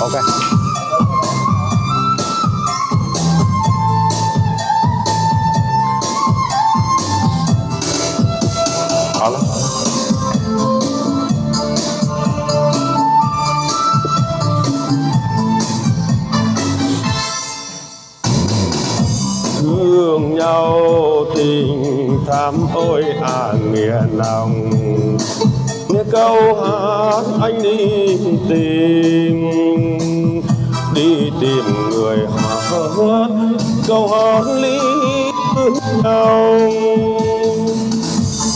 ok. Đó lắm. thương nhau tình thắm ôi à nghĩa lòng. Nghe câu hát anh đi tìm tìm người hát câu hát lý nhau.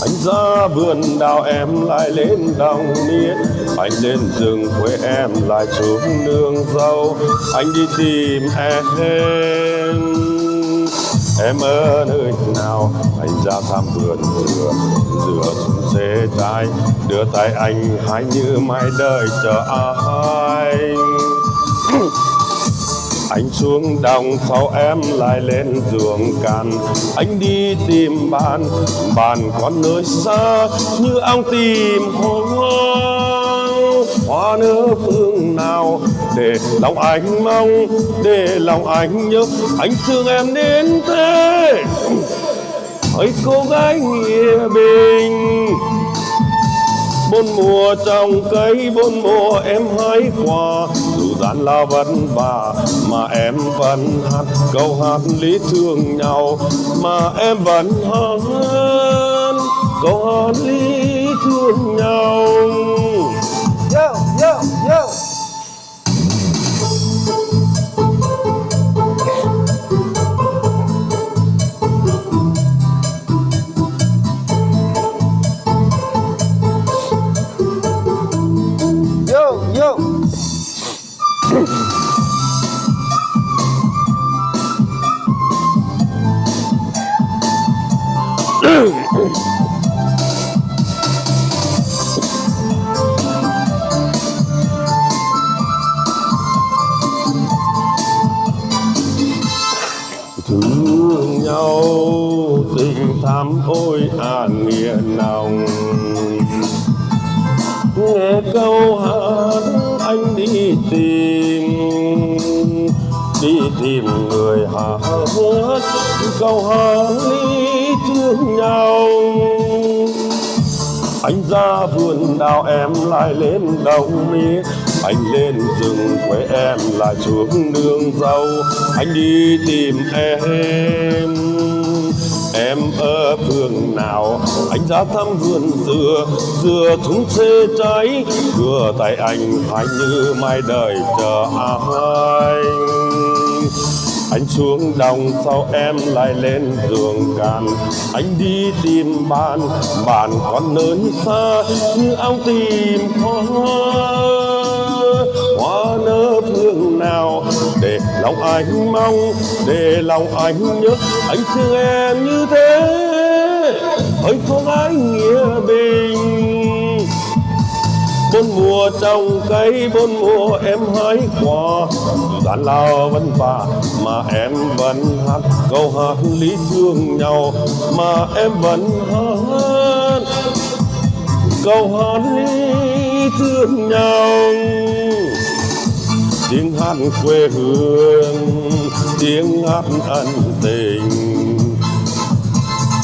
Anh ra vườn đào em lại lên đồng niên. Anh lên rừng quê em lại xuống nương dâu. Anh đi tìm em em ở nơi nào? Anh ra thăm vườn dừa. Dừa xuống xe trái đưa tay anh hãy như mãi đời chờ anh anh xuống đồng sau em lại lên giường càn. Anh đi tìm bạn bạn còn nơi xa, như ông tìm hoa hoa nở phương nào để lòng anh mong, để lòng anh nhớ. Anh thương em đến thế. Hỡi cô gái nghĩa bình. Bốn mùa trồng cây, bốn mùa em hái quả gian lao vất vả mà em vẫn hát câu hát lý thương nhau mà em vẫn hát câu hát lý thương nhau Yo, yo, yo. Yo, yo. Thương nhau tình thắm ôi à nghĩa nồng. Nghe câu hát anh đi tìm đi tìm người hát câu hát đi nhau. Anh ra vườn đào em lại lên đồng mi, anh lên rừng quê em lại xuống nương dâu anh đi tìm em. Em ở phương nào? Anh ra thăm vườn dừa. Dừa thúng xê trái đưa tay anh hãy như mai đời chờ anh anh xuống đồng sau em lại lên giường càn. anh đi tìm bạn bạn còn lớn xa như ông tìm hoa hoa nở phương nào để lòng anh mong, để lòng anh nhớ anh thương em như thế ơi cô gái nghĩa bình bốn mùa trồng cây, bốn mùa em hái quả gian lao vất vả, mà em vẫn hát câu hát lý thương nhau, mà em vẫn hát câu hát lý thương nhau. Tiếng hát quê hương, tiếng hát ân tình,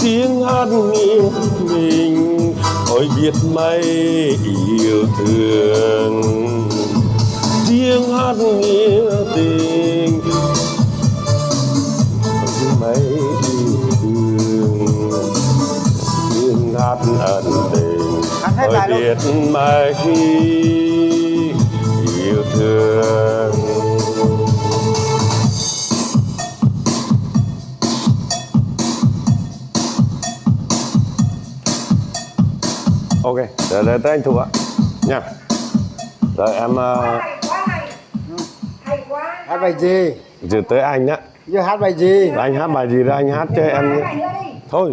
tiếng hát nghĩa mình ôi biết mấy yêu thương. Tiếng hát nghĩa tình. Ôi mấy yêu thương. Tiếng hát ân tình. Hát hết ôi bài luôn. biết mấy yêu thương ok để, để tới anh thua nha. Rồi em uh, hay quá. Hay hay quá. Hát bài gì? từ tới anh á. Giờ hát bài gì? anh hát bài gì đó anh hát cho em